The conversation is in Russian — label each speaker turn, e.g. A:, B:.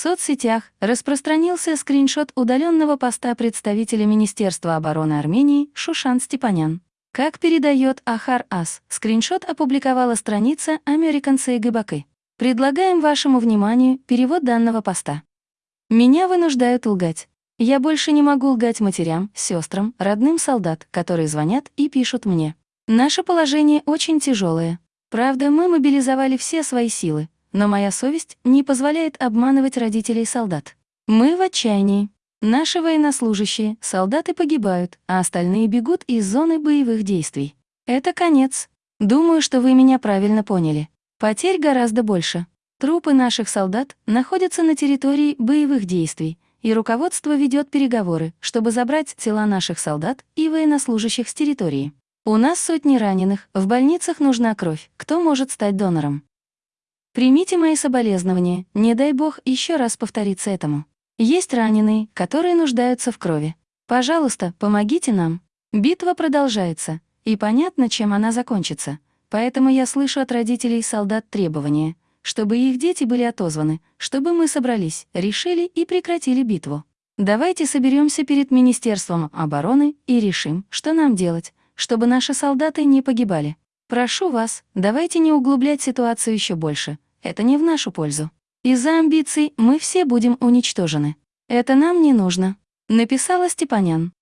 A: Соцсетях распространился скриншот удаленного поста представителя Министерства обороны Армении Шушан Степанян. Как передает Ахар Ас, скриншот опубликовала страница American Сейгыбакы. Предлагаем вашему вниманию перевод данного поста. Меня вынуждают лгать. Я больше не могу лгать матерям, сестрам, родным солдат, которые звонят и пишут мне. Наше положение очень тяжелое. Правда, мы мобилизовали все свои силы, но моя совесть не позволяет обманывать родителей солдат. Мы в отчаянии. Наши военнослужащие, солдаты погибают, а остальные бегут из зоны боевых действий. Это конец. Думаю, что вы меня правильно поняли. Потерь гораздо больше. Трупы наших солдат находятся на территории боевых действий, и руководство ведет переговоры, чтобы забрать тела наших солдат и военнослужащих с территории. У нас сотни раненых, в больницах нужна кровь. Кто может стать донором? Примите мои соболезнования, не дай бог еще раз повториться этому. Есть раненые, которые нуждаются в крови. Пожалуйста, помогите нам. Битва продолжается, и понятно, чем она закончится. Поэтому я слышу от родителей солдат требования, чтобы их дети были отозваны, чтобы мы собрались, решили и прекратили битву. Давайте соберемся перед Министерством обороны и решим, что нам делать, чтобы наши солдаты не погибали. Прошу вас, давайте не углублять ситуацию еще больше. Это не в нашу пользу. Из-за амбиций мы все будем уничтожены. Это нам не нужно, написала Степанян.